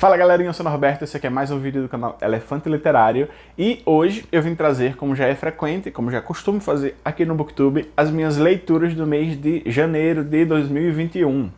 Fala galerinha, eu sou o Norberto, esse aqui é mais um vídeo do canal Elefante Literário e hoje eu vim trazer, como já é frequente, como já é costume fazer aqui no Booktube, as minhas leituras do mês de janeiro de 2021.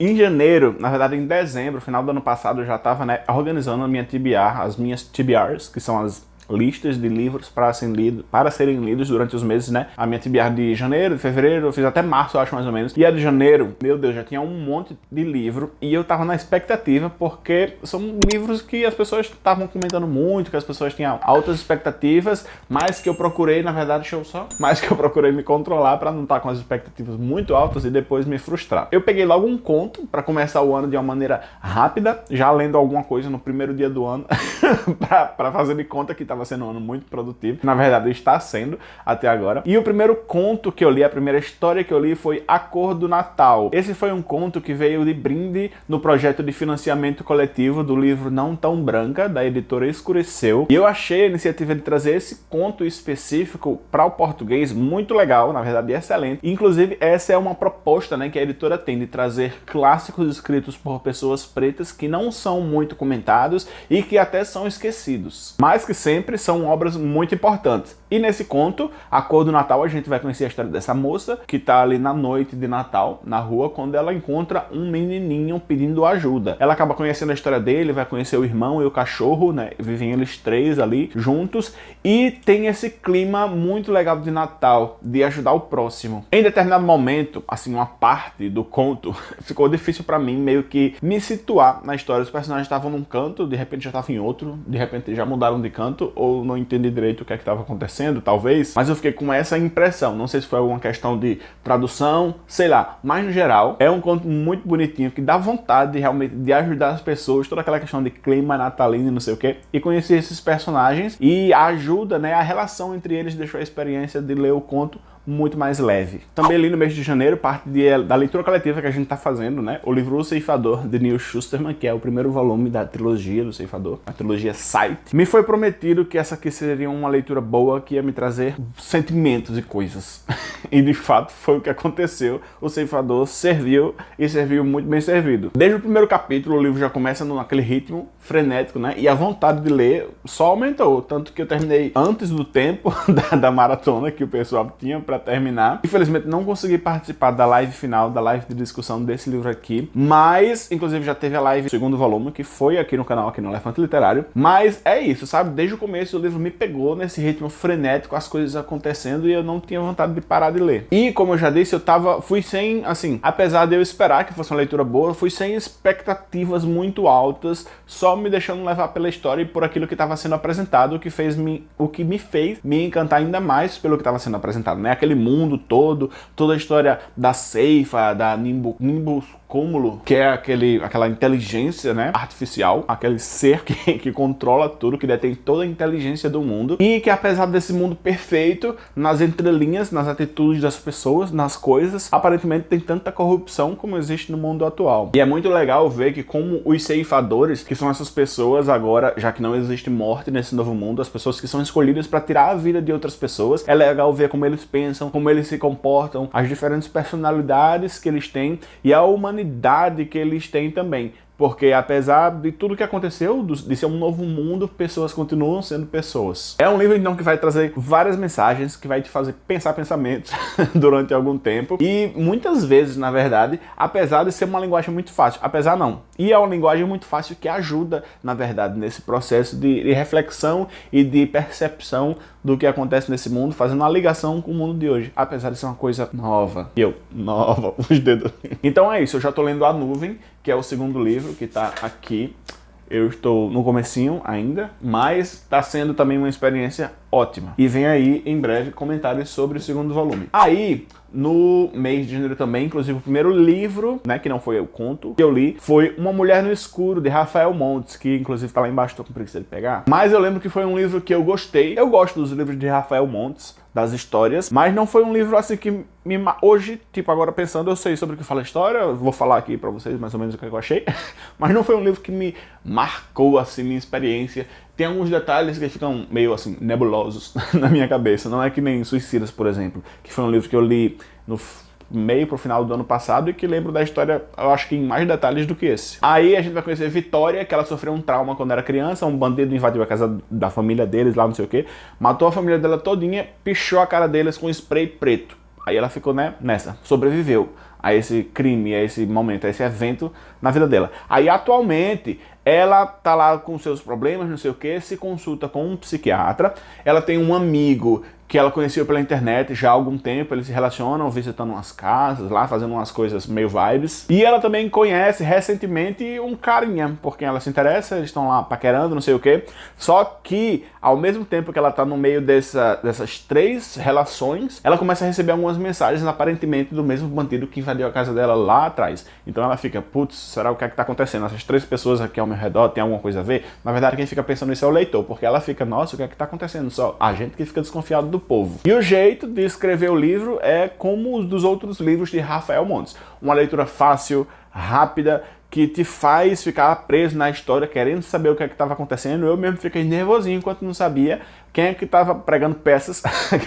Em janeiro, na verdade em dezembro, final do ano passado, eu já estava né, organizando a minha TBR, as minhas TBRs, que são as listas de livros para serem, lido, serem lidos durante os meses, né? A minha TBR de janeiro, de fevereiro, eu fiz até março, acho mais ou menos. E a de janeiro, meu Deus, já tinha um monte de livro e eu tava na expectativa porque são livros que as pessoas estavam comentando muito, que as pessoas tinham altas expectativas, mas que eu procurei, na verdade, deixa eu só, mas que eu procurei me controlar para não estar tá com as expectativas muito altas e depois me frustrar. Eu peguei logo um conto para começar o ano de uma maneira rápida, já lendo alguma coisa no primeiro dia do ano, para fazer de conta que tá estava sendo um ano muito produtivo. Na verdade, está sendo até agora. E o primeiro conto que eu li, a primeira história que eu li foi A Cor do Natal. Esse foi um conto que veio de brinde no projeto de financiamento coletivo do livro Não Tão Branca, da editora Escureceu. E eu achei a iniciativa de trazer esse conto específico para o português muito legal, na verdade excelente. Inclusive, essa é uma proposta né, que a editora tem de trazer clássicos escritos por pessoas pretas que não são muito comentados e que até são esquecidos. Mais que sempre, sempre são obras muito importantes. E nesse conto, A Cor do Natal, a gente vai conhecer a história dessa moça que está ali na noite de Natal, na rua, quando ela encontra um menininho pedindo ajuda. Ela acaba conhecendo a história dele, vai conhecer o irmão e o cachorro, né? Vivem eles três ali juntos e tem esse clima muito legal de Natal, de ajudar o próximo. Em determinado momento, assim, uma parte do conto, ficou difícil para mim meio que me situar na história. Os personagens estavam num canto, de repente já estavam em outro, de repente já mudaram de canto, ou não entendi direito o que é estava acontecendo, talvez, mas eu fiquei com essa impressão, não sei se foi alguma questão de tradução, sei lá, mas no geral, é um conto muito bonitinho, que dá vontade de realmente de ajudar as pessoas, toda aquela questão de clima natalino e não sei o que, e conhecer esses personagens, e ajuda, né, a relação entre eles deixou a experiência de ler o conto muito mais leve. Também ali no mês de janeiro, parte de, da leitura coletiva que a gente está fazendo, né? O livro O Ceifador, de Neil Schusterman, que é o primeiro volume da trilogia do Ceifador, a trilogia Sight. Me foi prometido que essa aqui seria uma leitura boa, que ia me trazer sentimentos e coisas. e de fato foi o que aconteceu. O Ceifador serviu e serviu muito bem servido. Desde o primeiro capítulo, o livro já começa naquele ritmo frenético, né? E a vontade de ler só aumentou, tanto que eu terminei antes do tempo da, da maratona que o pessoal tinha para terminar. Infelizmente não consegui participar da live final, da live de discussão desse livro aqui, mas inclusive já teve a live do segundo volume, que foi aqui no canal, aqui no Elefante Literário. Mas é isso, sabe? Desde o começo o livro me pegou nesse ritmo frenético, as coisas acontecendo e eu não tinha vontade de parar de ler. E como eu já disse, eu tava, fui sem, assim, apesar de eu esperar que fosse uma leitura boa, fui sem expectativas muito altas, só me deixando levar pela história e por aquilo que estava sendo apresentado, o que, fez me, o que me fez me encantar ainda mais pelo que estava sendo apresentado, né? Aquele mundo todo, toda a história da Ceifa, da Nimbus cúmulo, que é aquele, aquela inteligência né, artificial, aquele ser que, que controla tudo, que detém toda a inteligência do mundo, e que apesar desse mundo perfeito, nas entrelinhas, nas atitudes das pessoas, nas coisas, aparentemente tem tanta corrupção como existe no mundo atual. E é muito legal ver que como os ceifadores, que são essas pessoas agora, já que não existe morte nesse novo mundo, as pessoas que são escolhidas para tirar a vida de outras pessoas, é legal ver como eles pensam, como eles se comportam, as diferentes personalidades que eles têm e a humanidade humanidade que eles têm também. Porque apesar de tudo que aconteceu, de ser um novo mundo, pessoas continuam sendo pessoas. É um livro então que vai trazer várias mensagens, que vai te fazer pensar pensamentos durante algum tempo. E muitas vezes, na verdade, apesar de ser uma linguagem muito fácil, apesar não, e é uma linguagem muito fácil que ajuda, na verdade, nesse processo de, de reflexão e de percepção do que acontece nesse mundo, fazendo uma ligação com o mundo de hoje, apesar de ser uma coisa nova. E eu, nova, os dedos. Então é isso, eu já tô lendo A Nuvem, que é o segundo livro que tá aqui. Eu estou no comecinho ainda, mas está sendo também uma experiência ótima. E vem aí, em breve, comentários sobre o segundo volume. Aí, no mês de janeiro também, inclusive o primeiro livro, né, que não foi o conto, que eu li, foi Uma Mulher no Escuro, de Rafael Montes, que inclusive tá lá embaixo, tô com preguiça de pegar. Mas eu lembro que foi um livro que eu gostei. Eu gosto dos livros de Rafael Montes, das histórias, mas não foi um livro assim que me... Hoje, tipo, agora pensando, eu sei sobre o que fala a história, vou falar aqui pra vocês mais ou menos o que eu achei, mas não foi um livro que me marcou, assim, minha experiência. Tem alguns detalhes que ficam meio, assim, nebulosos na minha cabeça, não é que nem Suicidas, por exemplo, que foi um livro que eu li no meio pro final do ano passado e que lembro da história, eu acho que em mais detalhes do que esse. Aí a gente vai conhecer Vitória, que ela sofreu um trauma quando era criança, um bandido invadiu a casa da família deles lá, não sei o que, matou a família dela todinha, pichou a cara deles com spray preto. Aí ela ficou né, nessa, sobreviveu a esse crime, a esse momento, a esse evento na vida dela. Aí atualmente ela tá lá com seus problemas, não sei o que, se consulta com um psiquiatra, ela tem um amigo que ela conheceu pela internet já há algum tempo, eles se relacionam visitando umas casas lá, fazendo umas coisas meio vibes. E ela também conhece recentemente um carinha, por quem ela se interessa, eles estão lá paquerando, não sei o que. Só que, ao mesmo tempo que ela tá no meio dessa, dessas três relações, ela começa a receber algumas mensagens aparentemente do mesmo bandido que invadiu a casa dela lá atrás. Então ela fica, putz, será o que é que tá acontecendo? Essas três pessoas aqui ao meu redor tem alguma coisa a ver? Na verdade, quem fica pensando nisso é o leitor, porque ela fica, nossa, o que é que tá acontecendo? Só a gente que fica desconfiado do do povo. E o jeito de escrever o livro é como os dos outros livros de Rafael Montes. Uma leitura fácil, rápida, que te faz ficar preso na história, querendo saber o que é estava acontecendo. Eu mesmo fiquei nervosinho enquanto não sabia quem é que estava pregando peças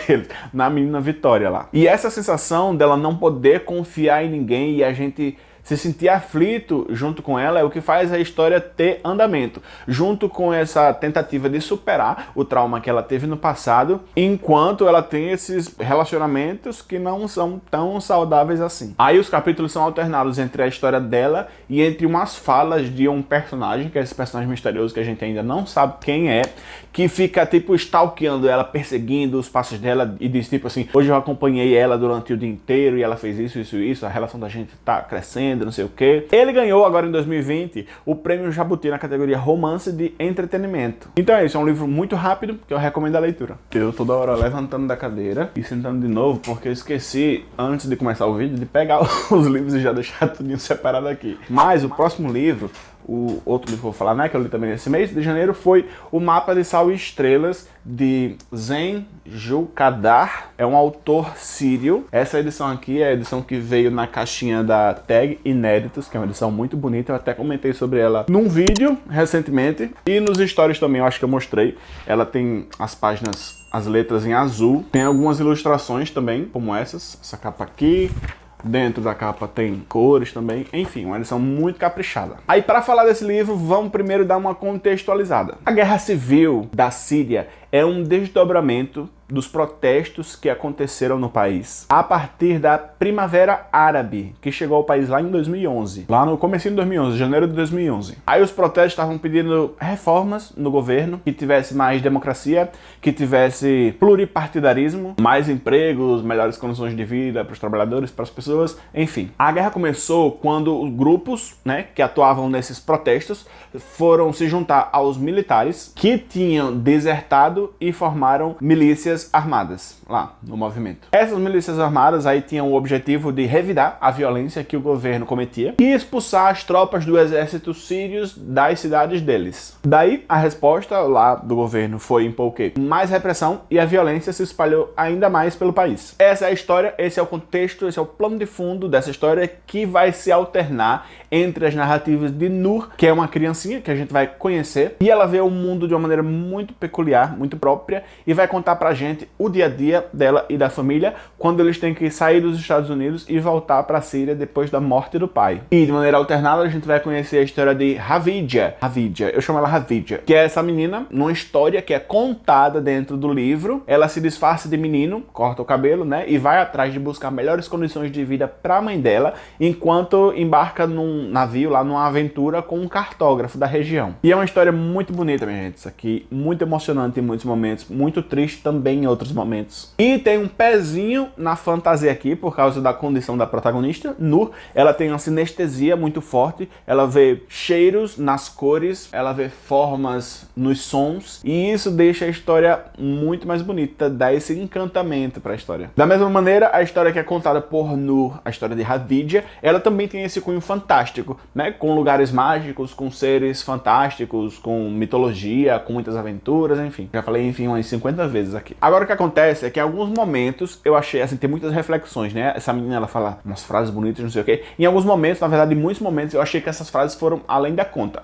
na menina Vitória lá. E essa sensação dela não poder confiar em ninguém e a gente se sentir aflito junto com ela é o que faz a história ter andamento, junto com essa tentativa de superar o trauma que ela teve no passado, enquanto ela tem esses relacionamentos que não são tão saudáveis assim. Aí os capítulos são alternados entre a história dela e entre umas falas de um personagem, que é esse personagem misterioso que a gente ainda não sabe quem é, que fica tipo stalkeando ela, perseguindo os passos dela e diz tipo assim, hoje eu acompanhei ela durante o dia inteiro e ela fez isso, isso, isso, a relação da gente tá crescendo, não sei o que. Ele ganhou agora em 2020 o prêmio Jabuti na categoria Romance de Entretenimento. Então é isso, é um livro muito rápido que eu recomendo a leitura. Eu toda hora levantando da cadeira e sentando de novo porque eu esqueci, antes de começar o vídeo, de pegar os livros e já deixar tudo separado aqui. Mas o próximo livro o outro livro que eu vou falar, né, que eu li também nesse mês de janeiro, foi O Mapa de Sal e Estrelas, de Zen Julkadar. É um autor sírio. Essa edição aqui é a edição que veio na caixinha da Tag Inéditos, que é uma edição muito bonita. Eu até comentei sobre ela num vídeo recentemente. E nos stories também, eu acho que eu mostrei. Ela tem as páginas, as letras em azul. Tem algumas ilustrações também, como essas. Essa capa aqui, Dentro da capa tem cores também, enfim, uma edição muito caprichada. Aí para falar desse livro, vamos primeiro dar uma contextualizada. A Guerra Civil da Síria é um desdobramento dos protestos que aconteceram no país a partir da Primavera Árabe, que chegou ao país lá em 2011, lá no começo de 2011, janeiro de 2011. Aí os protestos estavam pedindo reformas no governo, que tivesse mais democracia, que tivesse pluripartidarismo, mais empregos, melhores condições de vida para os trabalhadores, para as pessoas, enfim. A guerra começou quando os grupos né, que atuavam nesses protestos foram se juntar aos militares que tinham desertado e formaram milícias armadas lá no movimento. Essas milícias armadas aí tinham o objetivo de revidar a violência que o governo cometia e expulsar as tropas do exército sírios das cidades deles. Daí a resposta lá do governo foi impor o? Mais repressão e a violência se espalhou ainda mais pelo país. Essa é a história, esse é o contexto, esse é o plano de fundo dessa história que vai se alternar entre as narrativas de Nur, que é uma criancinha que a gente vai conhecer, e ela vê o mundo de uma maneira muito peculiar, muito própria, e vai contar pra gente o dia a dia dela e da família quando eles têm que sair dos Estados Unidos e voltar pra Síria depois da morte do pai. E de maneira alternada a gente vai conhecer a história de Havidja. Havidja, eu chamo ela Havidja, que é essa menina numa história que é contada dentro do livro. Ela se disfarça de menino, corta o cabelo, né, e vai atrás de buscar melhores condições de vida pra mãe dela, enquanto embarca num navio lá numa aventura com um cartógrafo da região. E é uma história muito bonita, minha gente. Isso aqui, muito emocionante em muitos momentos, muito triste também em outros momentos. E tem um pezinho na fantasia aqui, por causa da condição da protagonista, Nur. Ela tem uma sinestesia muito forte, ela vê cheiros nas cores, ela vê formas nos sons, e isso deixa a história muito mais bonita, dá esse encantamento para a história. Da mesma maneira, a história que é contada por Nur, a história de Havidja, ela também tem esse cunho fantástico, né? Com lugares mágicos, com seres fantásticos, com mitologia, com muitas aventuras, enfim. Já falei, enfim, umas 50 vezes aqui. Agora o que acontece é que em alguns momentos eu achei, assim, tem muitas reflexões, né? Essa menina, ela fala umas frases bonitas, não sei o quê. Em alguns momentos, na verdade, em muitos momentos, eu achei que essas frases foram além da conta.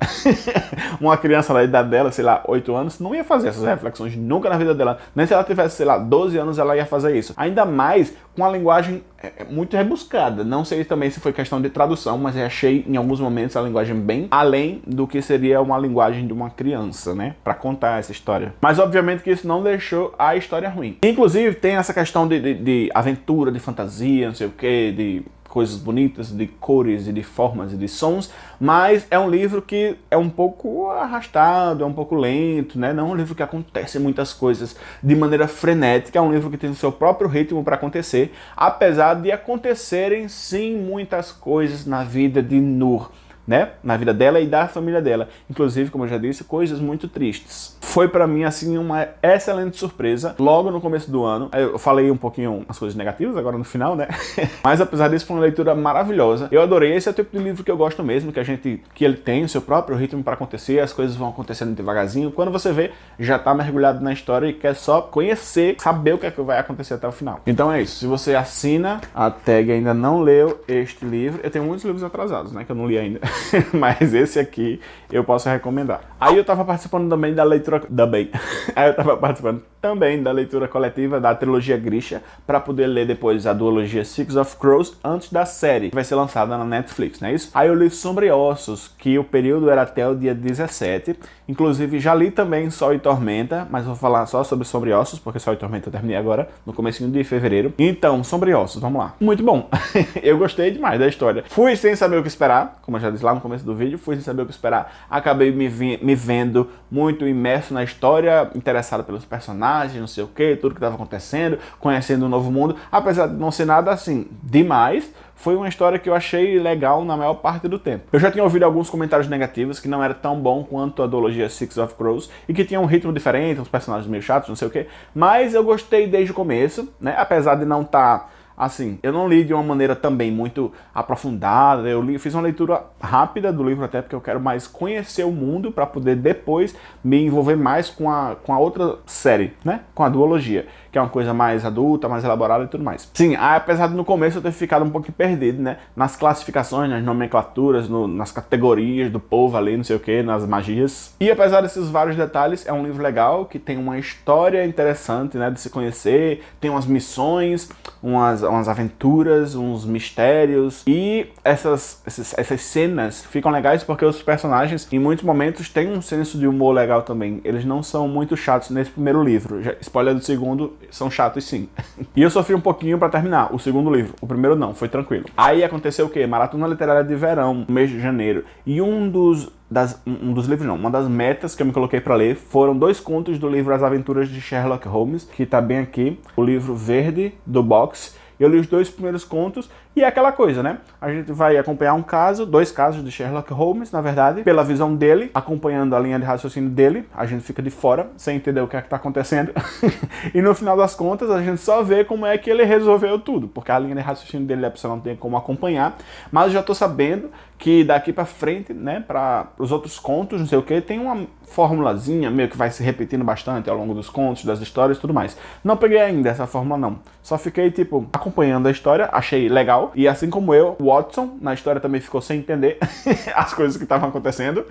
Uma criança da idade dela, sei lá, 8 anos, não ia fazer essas reflexões nunca na vida dela. Nem se ela tivesse, sei lá, 12 anos, ela ia fazer isso. Ainda mais com a linguagem é, é muito rebuscada. Não sei também se foi questão de tradução, mas eu achei em alguns momentos a linguagem bem além do que seria uma linguagem de uma criança, né? Pra contar essa história. Mas obviamente que isso não deixou a história ruim. Inclusive tem essa questão de, de, de aventura, de fantasia, não sei o que, de coisas bonitas, de cores e de formas e de sons, mas é um livro que é um pouco arrastado, é um pouco lento, né? Não é um livro que acontece muitas coisas de maneira frenética, é um livro que tem o seu próprio ritmo para acontecer, apesar de acontecerem sim muitas coisas na vida de Nur né, na vida dela e da família dela. Inclusive, como eu já disse, coisas muito tristes. Foi para mim, assim, uma excelente surpresa. Logo no começo do ano, eu falei um pouquinho as coisas negativas agora no final, né? Mas apesar disso, foi uma leitura maravilhosa. Eu adorei. Esse é o tipo de livro que eu gosto mesmo, que a gente, que ele tem o seu próprio ritmo para acontecer, as coisas vão acontecendo devagarzinho. Quando você vê, já tá mergulhado na história e quer só conhecer, saber o que é que vai acontecer até o final. Então é isso. Se você assina a tag ainda não leu este livro, eu tenho muitos livros atrasados, né, que eu não li ainda. mas esse aqui eu posso recomendar. Aí eu tava participando também da leitura... Também. Aí eu tava participando também da leitura coletiva da trilogia Grisha, para poder ler depois a duologia Six of Crows antes da série, que vai ser lançada na Netflix, não é isso? Aí eu li Sombra e Ossos, que o período era até o dia 17, inclusive já li também Sol e Tormenta, mas vou falar só sobre Sombra e Ossos, porque Sol e Tormenta eu terminei agora, no começo de fevereiro. Então, Sombra e Ossos, vamos lá. Muito bom, eu gostei demais da história. Fui sem saber o que esperar, como eu já disse lá no começo do vídeo, fui sem saber o que esperar, acabei me, me vendo muito imerso na história, interessado pelos personagens, não sei o que, tudo que estava acontecendo, conhecendo um novo mundo, apesar de não ser nada assim demais, foi uma história que eu achei legal na maior parte do tempo. Eu já tinha ouvido alguns comentários negativos que não era tão bom quanto a duologia Six of Crows e que tinha um ritmo diferente, uns personagens meio chatos, não sei o que, mas eu gostei desde o começo, né? Apesar de não estar tá Assim, eu não li de uma maneira também muito aprofundada, eu li, fiz uma leitura rápida do livro até porque eu quero mais conhecer o mundo para poder depois me envolver mais com a, com a outra série, né? Com a duologia, que é uma coisa mais adulta, mais elaborada e tudo mais. Sim, apesar de no começo eu ter ficado um pouquinho perdido, né? Nas classificações, nas nomenclaturas, no, nas categorias do povo ali, não sei o que, nas magias. E apesar desses vários detalhes, é um livro legal, que tem uma história interessante, né? De se conhecer, tem umas missões, umas umas aventuras, uns mistérios e essas, essas, essas cenas ficam legais porque os personagens em muitos momentos têm um senso de humor legal também. Eles não são muito chatos nesse primeiro livro. Já, spoiler do segundo, são chatos sim. e eu sofri um pouquinho para terminar o segundo livro. O primeiro não, foi tranquilo. Aí aconteceu o quê? Maratona Literária de Verão, mês de janeiro. E um dos das, um dos livros não, uma das metas que eu me coloquei para ler foram dois contos do livro As Aventuras de Sherlock Holmes, que está bem aqui, o livro verde do box, eu li os dois primeiros contos e é aquela coisa, né? A gente vai acompanhar um caso, dois casos de Sherlock Holmes, na verdade, pela visão dele, acompanhando a linha de raciocínio dele, a gente fica de fora, sem entender o que é que tá acontecendo. e no final das contas, a gente só vê como é que ele resolveu tudo, porque a linha de raciocínio dele a pessoa não tem como acompanhar, mas já tô sabendo que daqui para frente, né, para os outros contos, não sei o que, tem uma formulazinha meio que vai se repetindo bastante ao longo dos contos, das histórias e tudo mais. Não peguei ainda essa fórmula não, só fiquei tipo acompanhando a história, achei legal, e assim como eu, Watson, na história também ficou sem entender as coisas que estavam acontecendo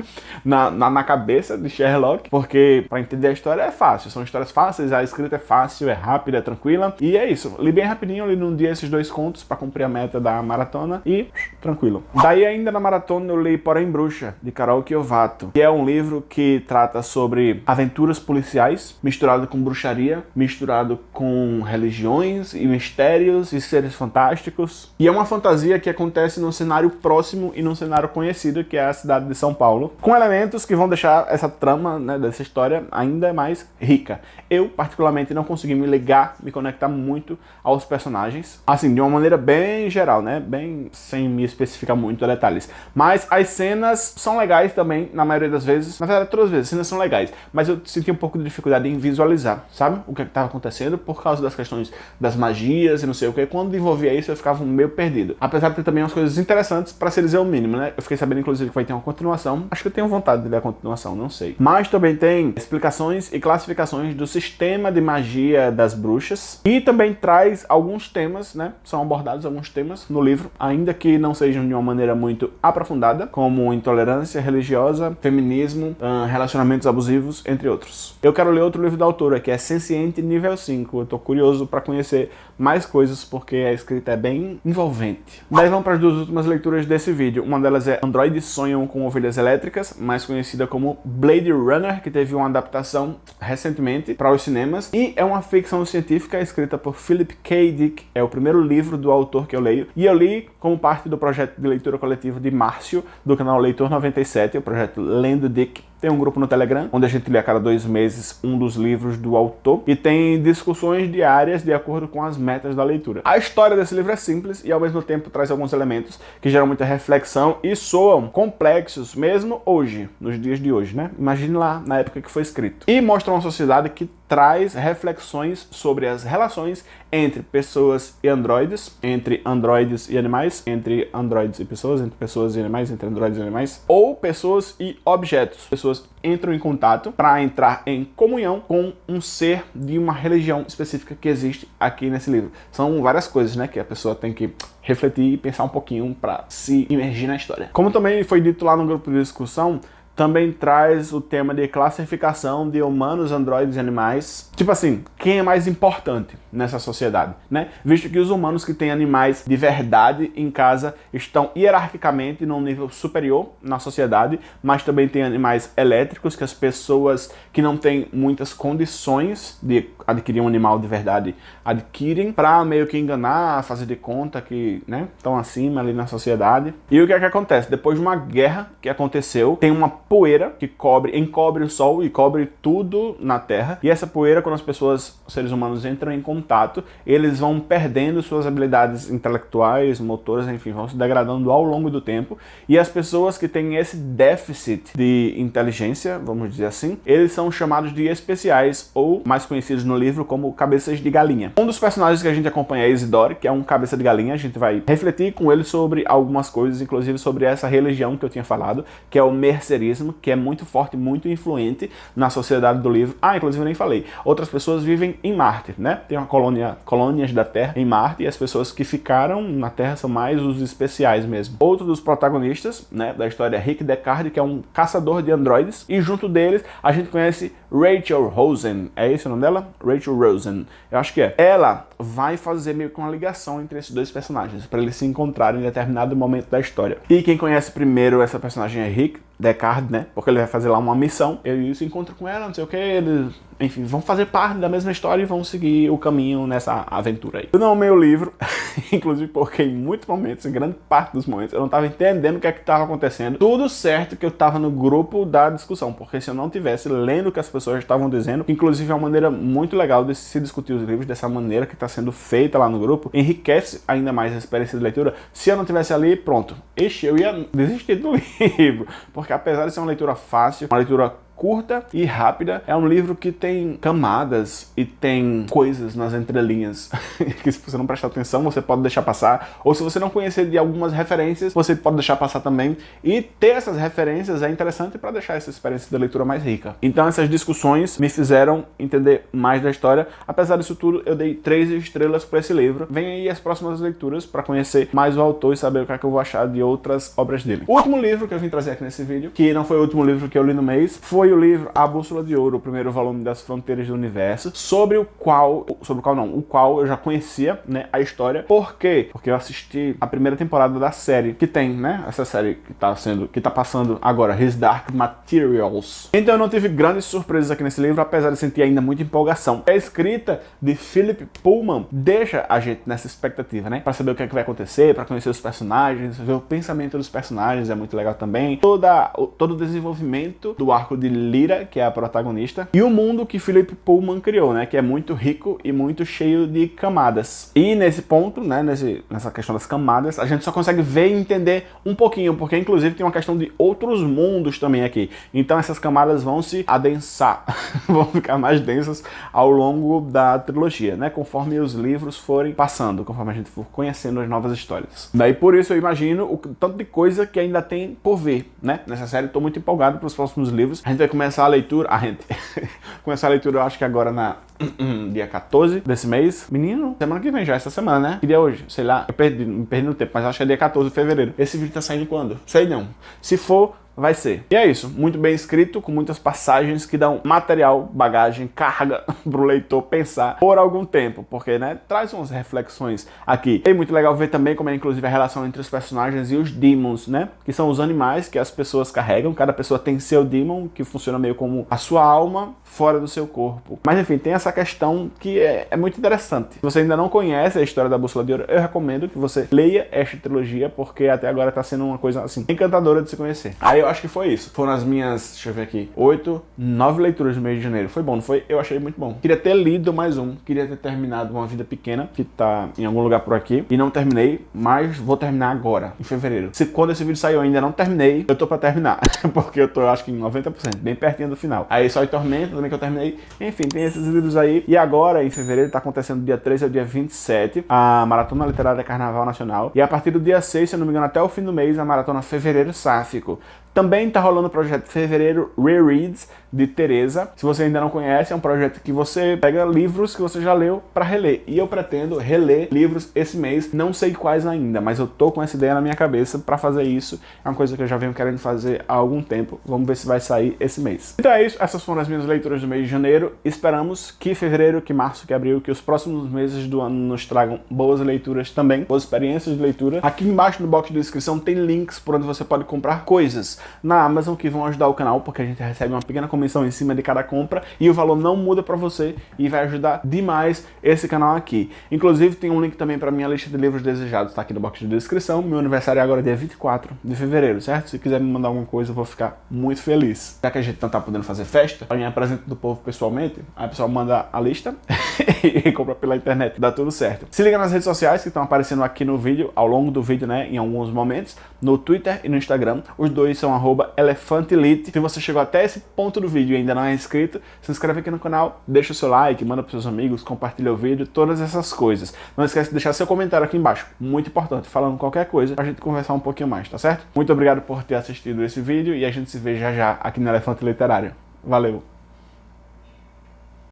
na, na, na, cabeça de Sherlock, porque para entender a história é fácil, são histórias fáceis, a escrita é fácil, é rápida, é tranquila, e é isso. Li bem rapidinho, li num dia esses dois contos para cumprir a meta da maratona e tranquilo. Daí ainda na maratona eu li Porém Bruxa, de Carol Kiovato, que é um livro que trata sobre aventuras policiais, misturado com bruxaria, misturado com religiões e mistérios e seres fantásticos. E é uma fantasia que acontece num cenário próximo e num cenário conhecido, que é a cidade de São Paulo, com elementos que vão deixar essa trama né, dessa história ainda mais rica. Eu, particularmente, não consegui me ligar, me conectar muito aos personagens, assim, de uma maneira bem geral, né, bem sem me especificar muito detalhes. Mas as cenas são legais também, na maioria das vezes, na verdade, todas as vezes, as cenas são legais, mas eu senti um pouco de dificuldade em visualizar, sabe, o que é estava acontecendo por causa das questões das magias e não sei o que. Quando envolvia isso, eu ficava meio perdido. Apesar de ter também umas coisas interessantes, para se dizer o mínimo, né? Eu fiquei sabendo, inclusive, que vai ter uma continuação. Acho que eu tenho vontade de ler a continuação, não sei. Mas também tem explicações e classificações do sistema de magia das bruxas. E também traz alguns temas, né? São abordados alguns temas no livro, ainda que não sejam de uma maneira muito aprofundada, como intolerância religiosa, feminismo, relacionamentos abusivos, entre outros. Eu quero ler outro livro da autora, que é Senciente Nível 5. Eu tô curioso para conhecer mais coisas, porque a escrita é bem envolvente. Daí vamos para as duas últimas leituras desse vídeo. Uma delas é Androides Sonham com Ovelhas Elétricas, mais conhecida como Blade Runner, que teve uma adaptação recentemente para os cinemas. E é uma ficção científica escrita por Philip K. Dick. É o primeiro livro do autor que eu leio. E eu li como parte do projeto de leitura coletiva de Márcio, do canal Leitor 97, o projeto Lendo Dick tem um grupo no Telegram, onde a gente lê a cada dois meses um dos livros do autor e tem discussões diárias de acordo com as metas da leitura. A história desse livro é simples e ao mesmo tempo traz alguns elementos que geram muita reflexão e soam complexos mesmo hoje, nos dias de hoje, né? Imagine lá na época que foi escrito. E mostra uma sociedade que traz reflexões sobre as relações entre pessoas e androides, entre androides e animais, entre androides e pessoas, entre pessoas e animais, entre androides e animais, ou pessoas e objetos. Pessoas entram em contato para entrar em comunhão com um ser de uma religião específica que existe aqui nesse livro. São várias coisas, né, que a pessoa tem que refletir e pensar um pouquinho para se imergir na história. Como também foi dito lá no grupo de discussão, também traz o tema de classificação de humanos, androides e animais. Tipo assim, quem é mais importante nessa sociedade, né? Visto que os humanos que têm animais de verdade em casa estão hierarquicamente num nível superior na sociedade, mas também tem animais elétricos que as pessoas que não têm muitas condições de adquirir um animal de verdade adquirem para meio que enganar, fazer de conta que, né, estão acima ali na sociedade. E o que é que acontece? Depois de uma guerra que aconteceu, tem uma poeira que cobre, encobre o Sol e cobre tudo na Terra. E essa poeira, quando as pessoas, seres humanos, entram em contato, eles vão perdendo suas habilidades intelectuais, motoras, enfim, vão se degradando ao longo do tempo. E as pessoas que têm esse déficit de inteligência, vamos dizer assim, eles são chamados de especiais, ou mais conhecidos no livro como cabeças de galinha. Um dos personagens que a gente acompanha é Isidore, que é um cabeça de galinha. A gente vai refletir com ele sobre algumas coisas, inclusive sobre essa religião que eu tinha falado, que é o mercerismo que é muito forte, muito influente na sociedade do livro. Ah, inclusive eu nem falei. Outras pessoas vivem em Marte, né? Tem uma colônia, colônias da Terra em Marte e as pessoas que ficaram na Terra são mais os especiais mesmo. Outro dos protagonistas, né, da história é Rick Deckard, que é um caçador de androides e junto deles a gente conhece Rachel Rosen. É esse o nome dela? Rachel Rosen. Eu acho que é. Ela vai fazer meio que uma ligação entre esses dois personagens para eles se encontrarem em determinado momento da história. E quem conhece primeiro essa personagem é Rick Deckard, né? Porque ele vai fazer lá uma missão, ele se encontra com ela, não sei o que, eles enfim, vão fazer parte da mesma história e vão seguir o caminho nessa aventura aí. Eu não amei o livro, inclusive porque em muitos momentos, em grande parte dos momentos, eu não estava entendendo o que é que estava acontecendo. Tudo certo que eu estava no grupo da discussão, porque se eu não tivesse lendo o que as pessoas estavam dizendo, inclusive é uma maneira muito legal de se discutir os livros dessa maneira que está sendo feita lá no grupo, enriquece ainda mais a experiência de leitura. Se eu não tivesse ali, pronto, ixi, eu ia desistir do livro, porque apesar de ser uma leitura fácil, uma leitura curta e rápida. É um livro que tem camadas e tem coisas nas entrelinhas que se você não prestar atenção, você pode deixar passar. Ou se você não conhecer de algumas referências, você pode deixar passar também. E ter essas referências é interessante para deixar essa experiência de leitura mais rica. Então essas discussões me fizeram entender mais da história. Apesar disso tudo, eu dei três estrelas para esse livro. Vem aí as próximas leituras para conhecer mais o autor e saber o que, é que eu vou achar de outras obras dele. O último livro que eu vim trazer aqui nesse vídeo, que não foi o último livro que eu li no mês, foi foi o livro A Bússola de Ouro, o primeiro volume das Fronteiras do Universo, sobre o qual, sobre o qual não, o qual eu já conhecia, né, a história. Por quê? Porque eu assisti a primeira temporada da série, que tem, né, essa série que tá sendo, que tá passando agora, His Dark Materials. Então eu não tive grandes surpresas aqui nesse livro, apesar de sentir ainda muita empolgação. A escrita de Philip Pullman deixa a gente nessa expectativa, né, para saber o que, é que vai acontecer, para conhecer os personagens, ver o pensamento dos personagens, é muito legal também. Toda, todo o desenvolvimento do arco de Lira, que é a protagonista, e o mundo que Philip Pullman criou, né, que é muito rico e muito cheio de camadas. E nesse ponto, né, nesse, nessa questão das camadas, a gente só consegue ver e entender um pouquinho, porque inclusive tem uma questão de outros mundos também aqui. Então essas camadas vão se adensar, vão ficar mais densas ao longo da trilogia, né, conforme os livros forem passando, conforme a gente for conhecendo as novas histórias. Daí por isso eu imagino o tanto de coisa que ainda tem por ver, né, nessa série. Estou muito empolgado para os próximos livros. A gente vai começar a leitura, a gente começar a leitura eu acho que agora na dia 14 desse mês. Menino, semana que vem já, essa semana, né? Que dia é hoje? Sei lá, eu perdi, me perdi no tempo, mas acho que é dia 14 de fevereiro. Esse vídeo tá saindo quando? Sei não. Se for, vai ser. E é isso, muito bem escrito, com muitas passagens que dão material, bagagem, carga pro leitor pensar por algum tempo, porque, né, traz umas reflexões aqui. É muito legal ver também como é, inclusive, a relação entre os personagens e os demons, né, que são os animais que as pessoas carregam, cada pessoa tem seu demon, que funciona meio como a sua alma fora do seu corpo. Mas, enfim, tem essa questão que é, é muito interessante. Se você ainda não conhece a história da Bússola de Ouro, eu recomendo que você leia esta trilogia, porque até agora tá sendo uma coisa, assim, encantadora de se conhecer. Aí eu acho que foi isso. Foram as minhas, deixa eu ver aqui, oito, nove leituras no mês de janeiro. Foi bom, não foi? Eu achei muito bom. Queria ter lido mais um, queria ter terminado Uma Vida Pequena, que tá em algum lugar por aqui, e não terminei, mas vou terminar agora, em fevereiro. Se quando esse vídeo saiu ainda não terminei, eu tô pra terminar, porque eu tô, acho que em 90%, bem pertinho do final. Aí só em Tormenta também que eu terminei. Enfim, tem esses livros aí. E agora, em fevereiro, tá acontecendo do dia 13 ao dia 27, a Maratona Literária Carnaval Nacional. E a partir do dia 6, se eu não me engano, até o fim do mês, a Maratona Fevereiro Sáfico. Também está rolando o projeto Fevereiro Rereads de Teresa. Se você ainda não conhece, é um projeto que você pega livros que você já leu para reler. E eu pretendo reler livros esse mês, não sei quais ainda, mas eu tô com essa ideia na minha cabeça para fazer isso. É uma coisa que eu já venho querendo fazer há algum tempo. Vamos ver se vai sair esse mês. Então é isso, essas foram as minhas leituras do mês de janeiro. Esperamos que fevereiro, que março, que abril, que os próximos meses do ano nos tragam boas leituras também, boas experiências de leitura. Aqui embaixo no box de descrição tem links por onde você pode comprar coisas na Amazon que vão ajudar o canal, porque a gente recebe uma pequena comissão em cima de cada compra e o valor não muda para você e vai ajudar demais esse canal aqui. Inclusive tem um link também para minha lista de livros desejados, tá aqui no box de descrição. Meu aniversário é agora dia 24 de fevereiro, certo? Se quiser me mandar alguma coisa, eu vou ficar muito feliz. Já que a gente não tá podendo fazer festa, para ganhar presente do povo pessoalmente, aí o pessoal manda a lista e compra pela internet, dá tudo certo. Se liga nas redes sociais que estão aparecendo aqui no vídeo, ao longo do vídeo, né, em alguns momentos, no Twitter e no Instagram. Os dois são arroba elefantelite. Se você chegou até esse ponto do vídeo e ainda não é inscrito, se inscreve aqui no canal, deixa o seu like, manda para seus amigos, compartilha o vídeo, todas essas coisas. Não esquece de deixar seu comentário aqui embaixo, muito importante, falando qualquer coisa pra gente conversar um pouquinho mais, tá certo? Muito obrigado por ter assistido esse vídeo e a gente se vê já já aqui no Elefante Literário. Valeu!